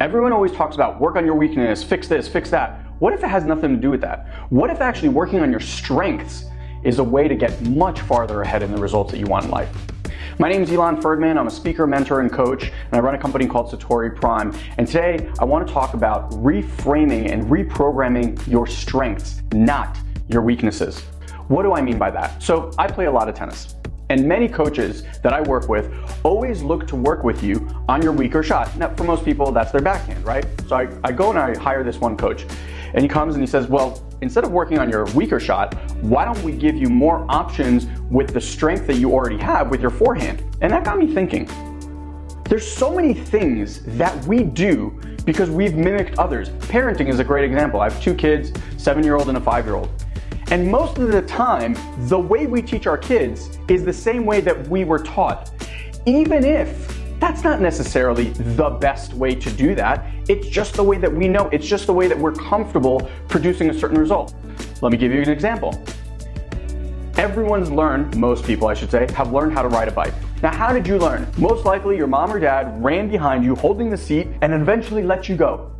Everyone always talks about work on your weakness, fix this, fix that. What if it has nothing to do with that? What if actually working on your strengths is a way to get much farther ahead in the results that you want in life? My name is Elon Ferdman. I'm a speaker, mentor, and coach, and I run a company called Satori Prime. And today I want to talk about reframing and reprogramming your strengths, not your weaknesses. What do I mean by that? So I play a lot of tennis. And many coaches that I work with always look to work with you on your weaker shot. Now, for most people, that's their backhand, right? So I, I go and I hire this one coach, and he comes and he says, Well, instead of working on your weaker shot, why don't we give you more options with the strength that you already have with your forehand? And that got me thinking. There's so many things that we do because we've mimicked others. Parenting is a great example. I have two kids, seven year old and a five year old. And most of the time, the way we teach our kids is the same way that we were taught. Even if that's not necessarily the best way to do that, it's just the way that we know, it's just the way that we're comfortable producing a certain result. Let me give you an example. Everyone's learned, most people I should say, have learned how to ride a bike. Now, how did you learn? Most likely your mom or dad ran behind you holding the seat and eventually let you go.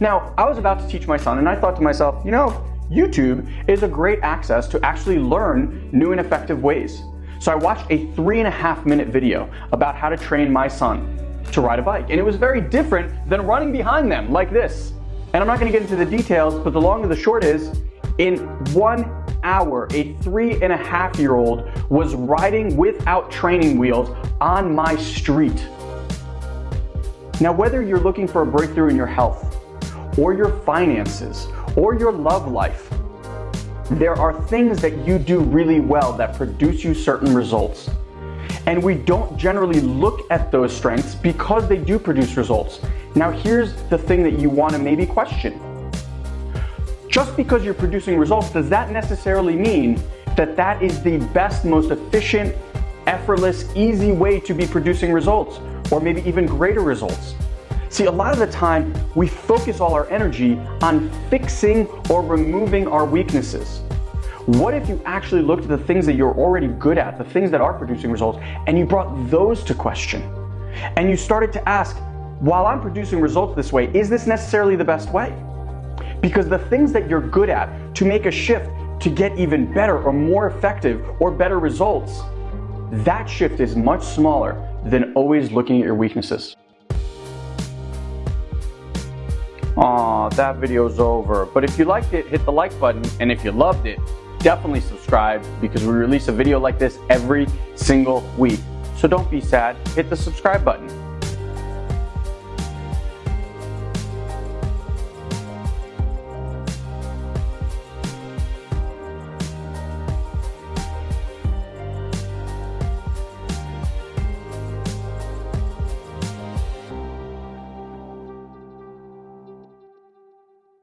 Now, I was about to teach my son and I thought to myself, you know, YouTube is a great access to actually learn new and effective ways. So I watched a three and a half minute video about how to train my son to ride a bike. And it was very different than running behind them like this. And I'm not gonna get into the details, but the long and the short is, in one hour, a three and a half year old was riding without training wheels on my street. Now, whether you're looking for a breakthrough in your health, or your finances, or your love life, there are things that you do really well that produce you certain results. And we don't generally look at those strengths because they do produce results. Now, here's the thing that you want to maybe question. Just because you're producing results, does that necessarily mean that that is the best, most efficient, effortless, easy way to be producing results, or maybe even greater results? See, a lot of the time, we focus all our energy on fixing or removing our weaknesses. What if you actually looked at the things that you're already good at, the things that are producing results, and you brought those to question? And you started to ask, while I'm producing results this way, is this necessarily the best way? Because the things that you're good at to make a shift to get even better or more effective or better results, that shift is much smaller than always looking at your weaknesses. Aw, that video's over. But if you liked it, hit the like button. And if you loved it, definitely subscribe because we release a video like this every single week. So don't be sad, hit the subscribe button.